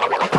Wow.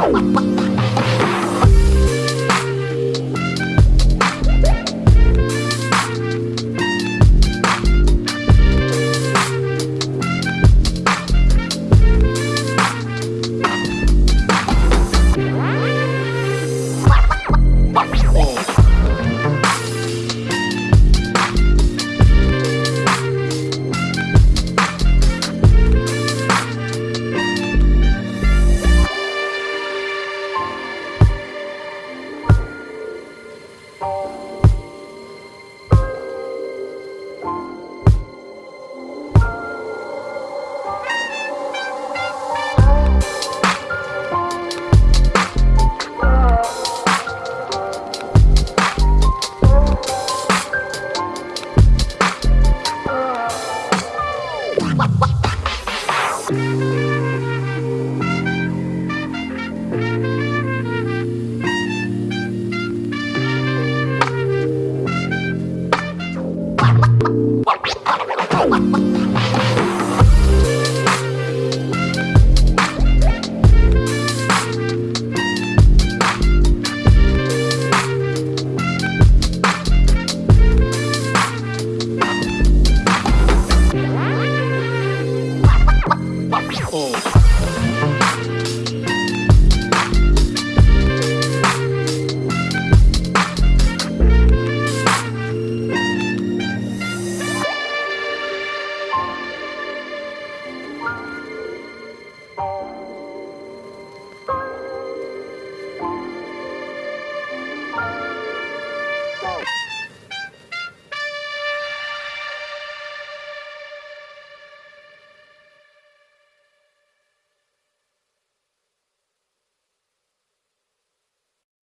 go.